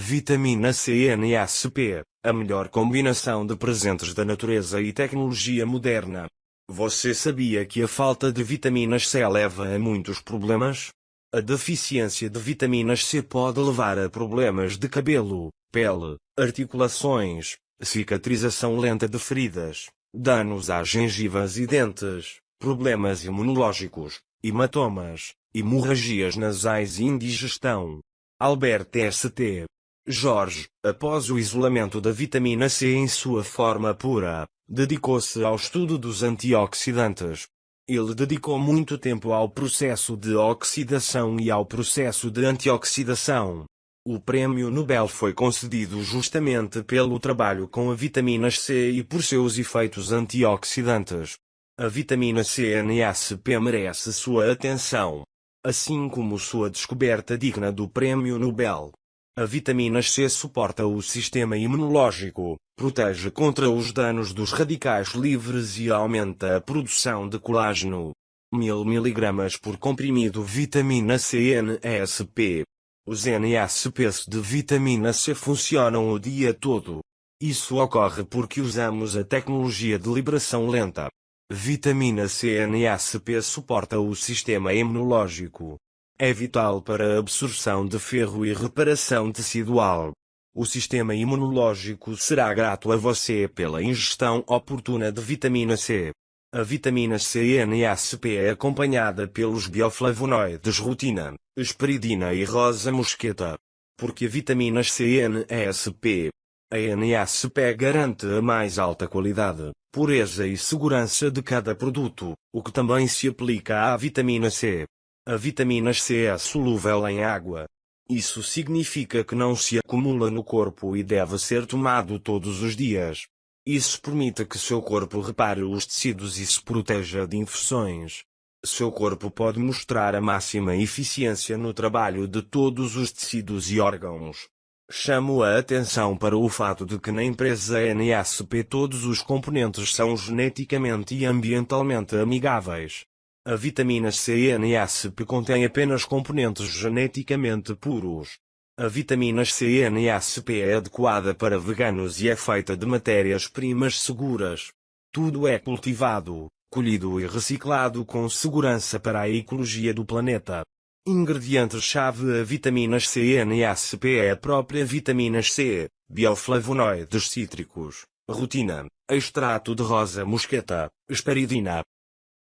Vitamina C NASP, a melhor combinação de presentes da natureza e tecnologia moderna. Você sabia que a falta de vitaminas C leva a muitos problemas? A deficiência de vitaminas C pode levar a problemas de cabelo, pele, articulações, cicatrização lenta de feridas, danos às gengivas e dentes, problemas imunológicos, hematomas, hemorragias nasais e indigestão. Albert St. Jorge, após o isolamento da vitamina C em sua forma pura, dedicou-se ao estudo dos antioxidantes. Ele dedicou muito tempo ao processo de oxidação e ao processo de antioxidação. O prêmio Nobel foi concedido justamente pelo trabalho com a vitamina C e por seus efeitos antioxidantes. A vitamina C NSP merece sua atenção, assim como sua descoberta digna do prêmio Nobel. A vitamina C suporta o sistema imunológico, protege contra os danos dos radicais livres e aumenta a produção de colágeno. 1000 mg por comprimido vitamina C NSP. Os NSPs de vitamina C funcionam o dia todo. Isso ocorre porque usamos a tecnologia de liberação lenta. Vitamina C NSP suporta o sistema imunológico, é vital para a absorção de ferro e reparação tecidual. O sistema imunológico será grato a você pela ingestão oportuna de vitamina C. A vitamina C NSP é acompanhada pelos bioflavonoides rutina, esperidina e rosa mosqueta. Porque a vitamina C NSP. A NSP garante a mais alta qualidade, pureza e segurança de cada produto, o que também se aplica à vitamina C. A vitamina C é solúvel em água. Isso significa que não se acumula no corpo e deve ser tomado todos os dias. Isso permite que seu corpo repare os tecidos e se proteja de infecções. Seu corpo pode mostrar a máxima eficiência no trabalho de todos os tecidos e órgãos. Chamo a atenção para o fato de que na empresa NSP todos os componentes são geneticamente e ambientalmente amigáveis. A vitamina C NSP contém apenas componentes geneticamente puros. A vitamina C NSP é adequada para veganos e é feita de matérias-primas seguras. Tudo é cultivado, colhido e reciclado com segurança para a ecologia do planeta. Ingredientes-chave A vitamina C NSP é a própria vitamina C, bioflavonoides cítricos, rutina, extrato de rosa mosqueta, esperidina,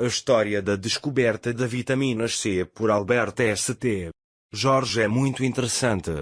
a história da descoberta da vitamina C por Albert St. Jorge é muito interessante.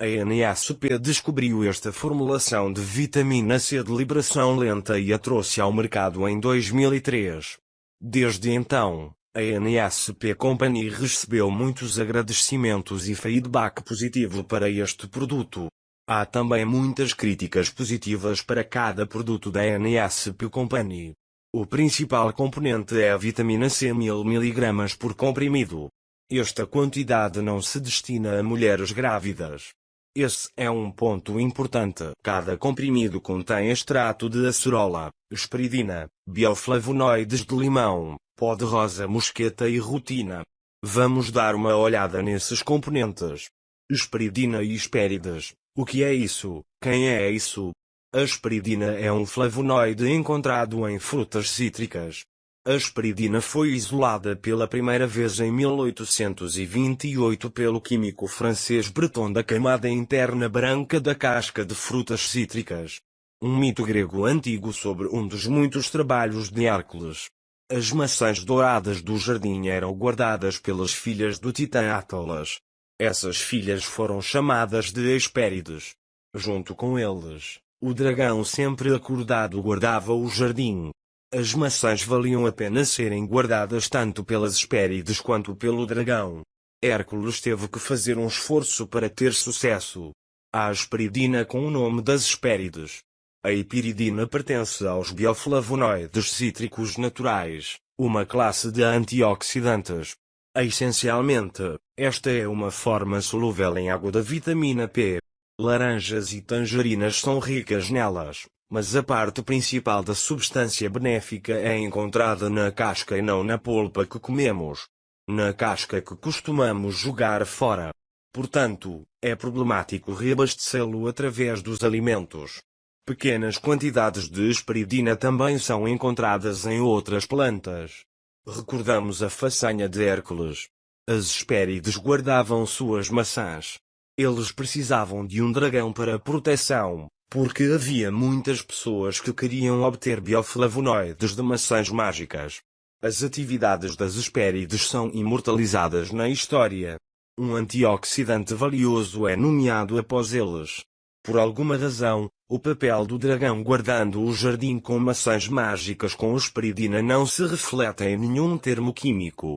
A NSP descobriu esta formulação de vitamina C de liberação lenta e a trouxe ao mercado em 2003. Desde então, a NSP Company recebeu muitos agradecimentos e feedback positivo para este produto. Há também muitas críticas positivas para cada produto da NSP Company. O principal componente é a vitamina C 1000 mg por comprimido. Esta quantidade não se destina a mulheres grávidas. Esse é um ponto importante. Cada comprimido contém extrato de acerola, esperidina, bioflavonoides de limão, pó de rosa mosqueta e rutina. Vamos dar uma olhada nesses componentes. Esperidina e espérides. O que é isso? Quem é isso? A esperidina é um flavonoide encontrado em frutas cítricas. A esperidina foi isolada pela primeira vez em 1828 pelo químico francês Breton da camada interna branca da casca de frutas cítricas. Um mito grego antigo sobre um dos muitos trabalhos de Hércules. As maçãs douradas do jardim eram guardadas pelas filhas do titã Atlas. Essas filhas foram chamadas de Hespérides. Junto com eles, o dragão sempre acordado guardava o jardim. As maçãs valiam a pena serem guardadas tanto pelas Hespérides quanto pelo dragão. Hércules teve que fazer um esforço para ter sucesso. A asperidina com o nome das Hespérides. A epiridina pertence aos bioflavonoides cítricos naturais, uma classe de antioxidantes. Essencialmente, esta é uma forma solúvel em água da vitamina P. Laranjas e tangerinas são ricas nelas, mas a parte principal da substância benéfica é encontrada na casca e não na polpa que comemos. Na casca que costumamos jogar fora. Portanto, é problemático reabastecê-lo através dos alimentos. Pequenas quantidades de esperidina também são encontradas em outras plantas. Recordamos a façanha de Hércules. As Hespérides guardavam suas maçãs. Eles precisavam de um dragão para proteção, porque havia muitas pessoas que queriam obter bioflavonoides de maçãs mágicas. As atividades das Hespérides são imortalizadas na história. Um antioxidante valioso é nomeado após eles. Por alguma razão, o papel do dragão guardando o jardim com maçãs mágicas com esperidina não se reflete em nenhum termo químico.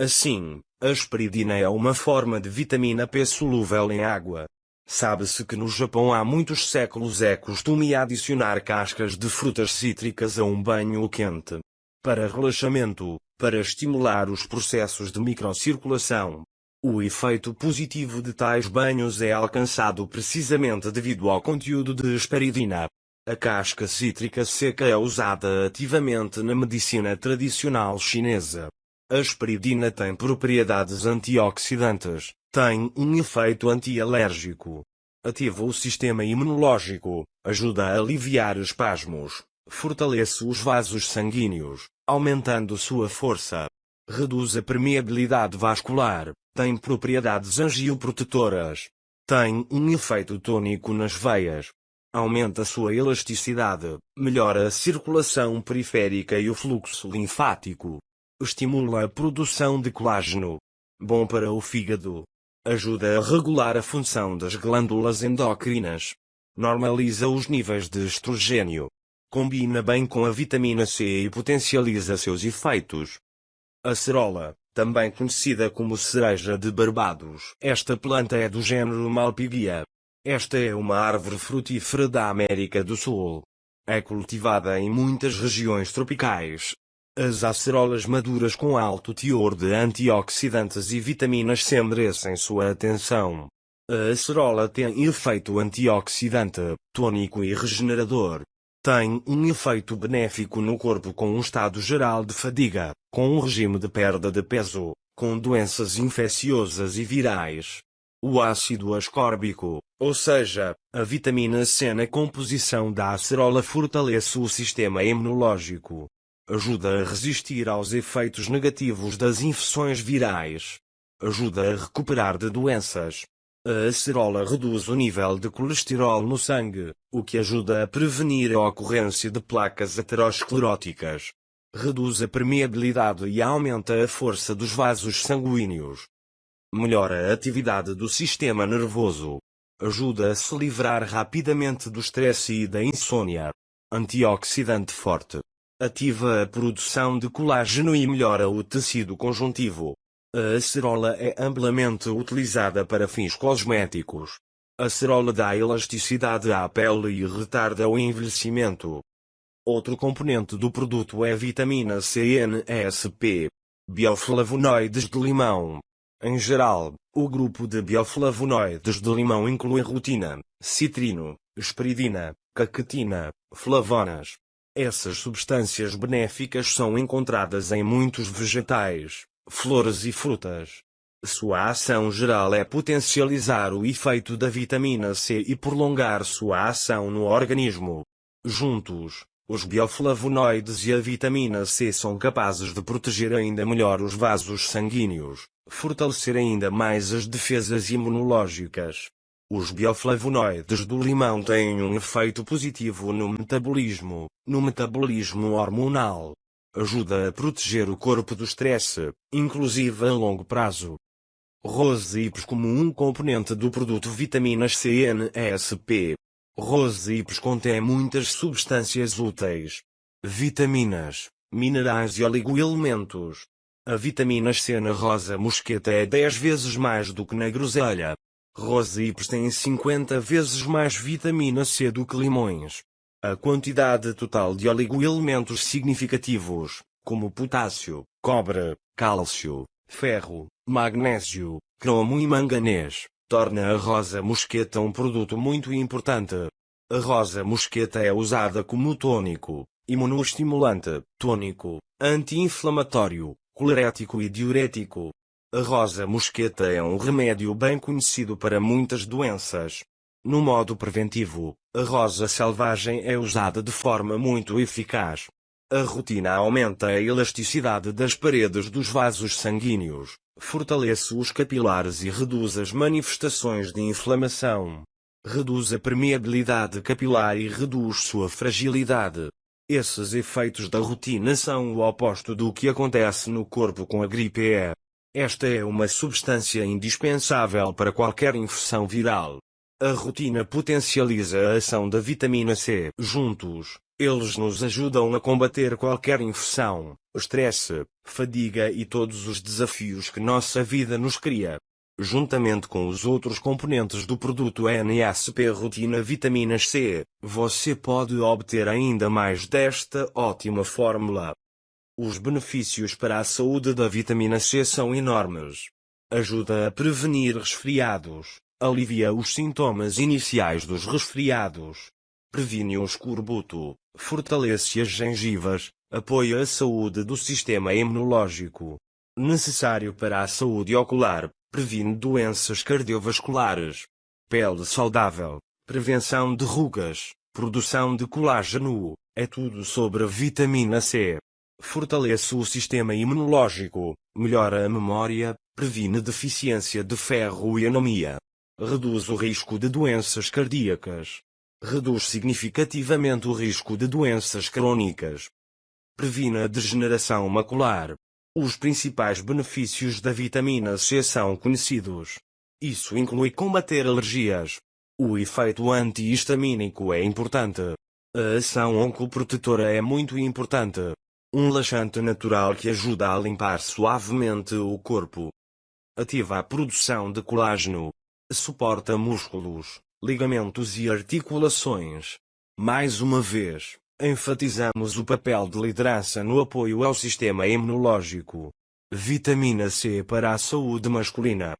Assim, a esperidina é uma forma de vitamina P solúvel em água. Sabe-se que no Japão há muitos séculos é costume adicionar cascas de frutas cítricas a um banho quente. Para relaxamento, para estimular os processos de microcirculação, o efeito positivo de tais banhos é alcançado precisamente devido ao conteúdo de esperidina. A casca cítrica seca é usada ativamente na medicina tradicional chinesa. A esperidina tem propriedades antioxidantes, tem um efeito antialérgico, ativa o sistema imunológico, ajuda a aliviar espasmos, fortalece os vasos sanguíneos, aumentando sua força, reduz a permeabilidade vascular, tem propriedades angioprotetoras. Tem um efeito tônico nas veias. Aumenta sua elasticidade, melhora a circulação periférica e o fluxo linfático. Estimula a produção de colágeno. Bom para o fígado. Ajuda a regular a função das glândulas endocrinas. Normaliza os níveis de estrogênio. Combina bem com a vitamina C e potencializa seus efeitos. Acerola, também conhecida como cereja de Barbados. Esta planta é do gênero Malpighiae. Esta é uma árvore frutífera da América do Sul. É cultivada em muitas regiões tropicais. As acerolas maduras com alto teor de antioxidantes e vitaminas C merecem sua atenção. A acerola tem efeito antioxidante, tônico e regenerador. Tem um efeito benéfico no corpo com um estado geral de fadiga, com um regime de perda de peso, com doenças infecciosas e virais. O ácido ascórbico, ou seja, a vitamina C na composição da acerola fortalece o sistema imunológico. Ajuda a resistir aos efeitos negativos das infecções virais. Ajuda a recuperar de doenças. A acerola reduz o nível de colesterol no sangue, o que ajuda a prevenir a ocorrência de placas ateroscleróticas reduz a permeabilidade e aumenta a força dos vasos sanguíneos. Melhora a atividade do sistema nervoso. Ajuda a se livrar rapidamente do estresse e da insônia. Antioxidante forte. Ativa a produção de colágeno e melhora o tecido conjuntivo. A acerola é amplamente utilizada para fins cosméticos. A acerola dá elasticidade à pele e retarda o envelhecimento. Outro componente do produto é a vitamina C NSP, bioflavonoides de limão. Em geral, o grupo de bioflavonoides de limão inclui rutina, citrino, esperidina, caquetina, flavonas. Essas substâncias benéficas são encontradas em muitos vegetais, flores e frutas. Sua ação geral é potencializar o efeito da vitamina C e prolongar sua ação no organismo. Juntos, os bioflavonoides e a vitamina C são capazes de proteger ainda melhor os vasos sanguíneos, fortalecer ainda mais as defesas imunológicas. Os bioflavonoides do limão têm um efeito positivo no metabolismo, no metabolismo hormonal. Ajuda a proteger o corpo do estresse, inclusive a longo prazo. Roseips como um componente do produto vitaminas CNSP, Roseips contém muitas substâncias úteis, vitaminas, minerais e oligoelementos. A vitamina C na rosa mosqueta é 10 vezes mais do que na groselha. Roseips tem 50 vezes mais vitamina C do que limões. A quantidade total de oligoelementos significativos, como potássio, cobre, cálcio, ferro, magnésio, cromo e manganês, torna a rosa mosqueta um produto muito importante. A rosa mosqueta é usada como tônico, imunoestimulante, tônico, anti-inflamatório, colerético e diurético. A rosa mosqueta é um remédio bem conhecido para muitas doenças. No modo preventivo, a rosa selvagem é usada de forma muito eficaz. A rotina aumenta a elasticidade das paredes dos vasos sanguíneos, fortalece os capilares e reduz as manifestações de inflamação. Reduz a permeabilidade capilar e reduz sua fragilidade. Esses efeitos da rotina são o oposto do que acontece no corpo com a gripe E. Esta é uma substância indispensável para qualquer infecção viral. A rotina potencializa a ação da vitamina C. Juntos, eles nos ajudam a combater qualquer infecção, estresse, fadiga e todos os desafios que nossa vida nos cria. Juntamente com os outros componentes do produto NSP Rotina Vitaminas C, você pode obter ainda mais desta ótima fórmula. Os benefícios para a saúde da vitamina C são enormes. Ajuda a prevenir resfriados, alivia os sintomas iniciais dos resfriados, previne o escorbuto, fortalece as gengivas, apoia a saúde do sistema imunológico. Necessário para a saúde ocular, previne doenças cardiovasculares. Pele saudável, prevenção de rugas, produção de colágeno, é tudo sobre a vitamina C. Fortalece o sistema imunológico, melhora a memória, previne deficiência de ferro e anemia. Reduz o risco de doenças cardíacas. Reduz significativamente o risco de doenças crônicas. Previne a degeneração macular. Os principais benefícios da vitamina C são conhecidos. Isso inclui combater alergias. O efeito antihistamínico é importante. A ação oncoprotetora é muito importante. Um laxante natural que ajuda a limpar suavemente o corpo. Ativa a produção de colágeno. Suporta músculos, ligamentos e articulações. Mais uma vez, enfatizamos o papel de liderança no apoio ao sistema imunológico. Vitamina C para a saúde masculina.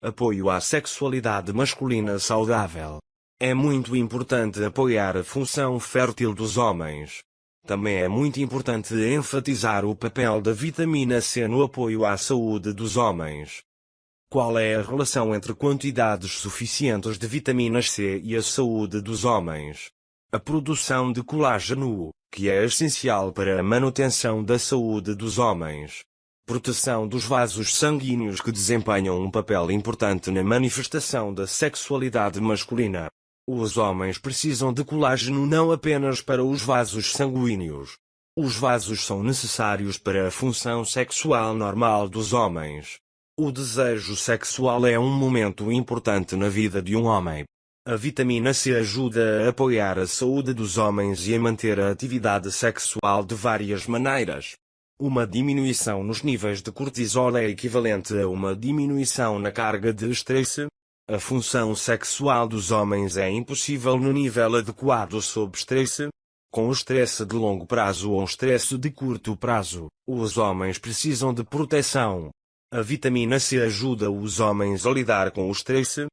Apoio à sexualidade masculina saudável. É muito importante apoiar a função fértil dos homens. Também é muito importante enfatizar o papel da vitamina C no apoio à saúde dos homens. Qual é a relação entre quantidades suficientes de vitaminas C e a saúde dos homens? A produção de colágeno, que é essencial para a manutenção da saúde dos homens. Proteção dos vasos sanguíneos que desempenham um papel importante na manifestação da sexualidade masculina. Os homens precisam de colágeno não apenas para os vasos sanguíneos. Os vasos são necessários para a função sexual normal dos homens. O desejo sexual é um momento importante na vida de um homem. A vitamina C ajuda a apoiar a saúde dos homens e a manter a atividade sexual de várias maneiras. Uma diminuição nos níveis de cortisol é equivalente a uma diminuição na carga de estresse, a função sexual dos homens é impossível no nível adequado sob estresse. Com o estresse de longo prazo ou estresse de curto prazo, os homens precisam de proteção. A vitamina C ajuda os homens a lidar com o estresse.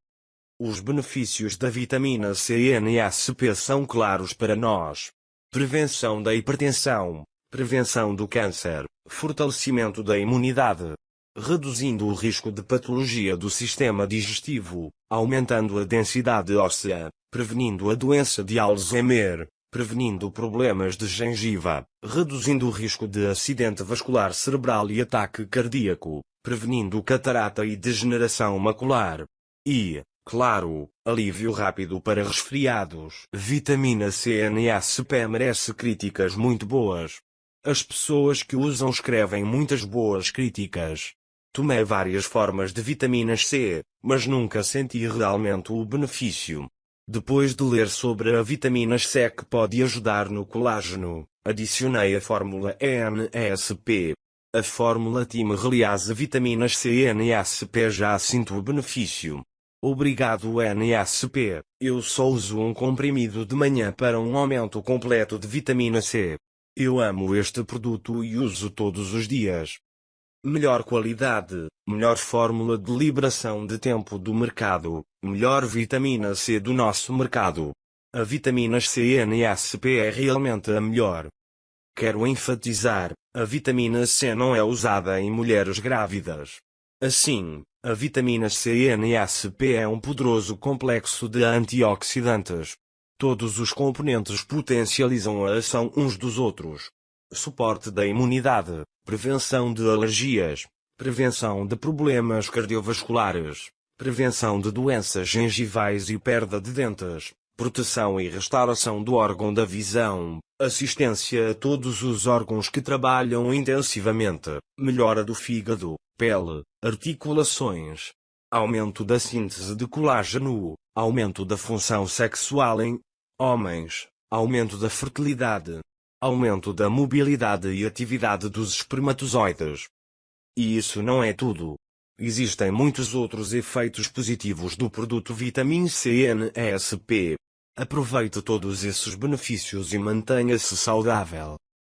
Os benefícios da vitamina C e NSP são claros para nós. Prevenção da hipertensão, prevenção do câncer, fortalecimento da imunidade, reduzindo o risco de patologia do sistema digestivo, aumentando a densidade óssea, prevenindo a doença de Alzheimer, prevenindo problemas de gengiva, reduzindo o risco de acidente vascular cerebral e ataque cardíaco, prevenindo catarata e degeneração macular. E, claro, alívio rápido para resfriados. Vitamina C NSP merece críticas muito boas. As pessoas que usam escrevem muitas boas críticas. Tomei várias formas de vitaminas C, mas nunca senti realmente o benefício. Depois de ler sobre a vitamina C que pode ajudar no colágeno, adicionei a fórmula NSP. A fórmula Team Reliase Vitaminas C NSP já sinto o benefício. Obrigado NSP, eu só uso um comprimido de manhã para um aumento completo de vitamina C. Eu amo este produto e uso todos os dias melhor qualidade, melhor fórmula de liberação de tempo do mercado, melhor vitamina C do nosso mercado. A vitamina C NSP é realmente a melhor. Quero enfatizar, a vitamina C não é usada em mulheres grávidas. Assim, a vitamina C NSP é um poderoso complexo de antioxidantes. Todos os componentes potencializam a ação uns dos outros. Suporte da imunidade, prevenção de alergias, prevenção de problemas cardiovasculares, prevenção de doenças gengivais e perda de dentes, proteção e restauração do órgão da visão, assistência a todos os órgãos que trabalham intensivamente, melhora do fígado, pele, articulações, aumento da síntese de colágeno, aumento da função sexual em homens, aumento da fertilidade, aumento da mobilidade e atividade dos espermatozoides. E isso não é tudo. Existem muitos outros efeitos positivos do produto Vitamin C NSP. Aproveite todos esses benefícios e mantenha-se saudável.